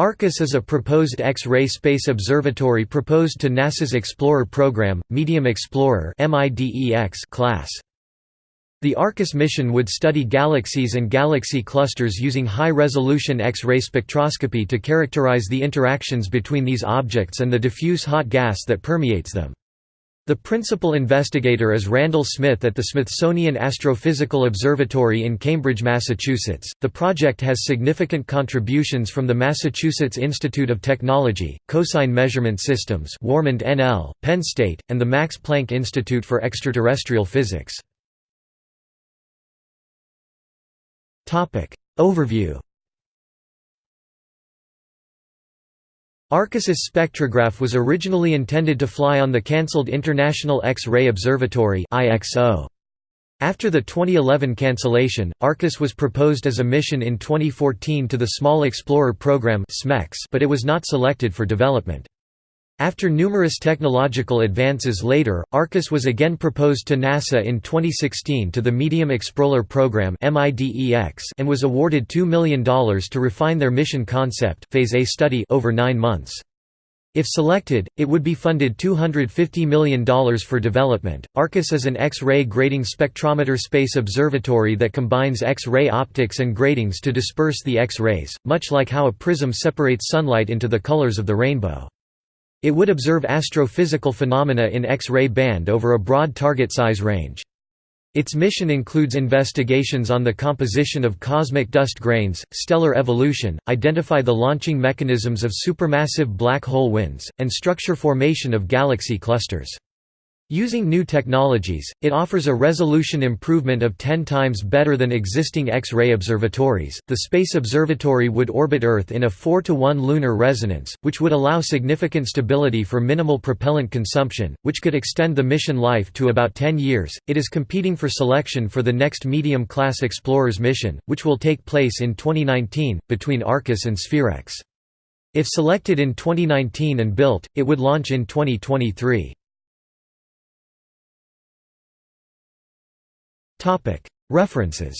ARCUS is a proposed X-ray space observatory proposed to NASA's Explorer program, Medium Explorer class. The ARCUS mission would study galaxies and galaxy clusters using high-resolution X-ray spectroscopy to characterize the interactions between these objects and the diffuse hot gas that permeates them. The principal investigator is Randall Smith at the Smithsonian Astrophysical Observatory in Cambridge, Massachusetts. The project has significant contributions from the Massachusetts Institute of Technology, Cosine Measurement Systems, NL, Penn State, and the Max Planck Institute for Extraterrestrial Physics. Topic Overview Arcus's spectrograph was originally intended to fly on the cancelled International X-ray Observatory After the 2011 cancellation, Arcus was proposed as a mission in 2014 to the Small Explorer Program but it was not selected for development. After numerous technological advances later, Arcus was again proposed to NASA in 2016 to the Medium Explorer Program and was awarded $2 million to refine their mission concept phase A study over nine months. If selected, it would be funded $250 million for development. Arcus is an X-ray grating spectrometer space observatory that combines X-ray optics and gratings to disperse the X-rays, much like how a prism separates sunlight into the colors of the rainbow. It would observe astrophysical phenomena in X-ray band over a broad target size range. Its mission includes investigations on the composition of cosmic dust grains, stellar evolution, identify the launching mechanisms of supermassive black hole winds, and structure formation of galaxy clusters. Using new technologies, it offers a resolution improvement of 10 times better than existing X-ray observatories. The Space Observatory would orbit Earth in a 4 to 1 lunar resonance, which would allow significant stability for minimal propellant consumption, which could extend the mission life to about 10 years. It is competing for selection for the next medium class Explorers mission, which will take place in 2019 between Arcus and Spherex. If selected in 2019 and built, it would launch in 2023. References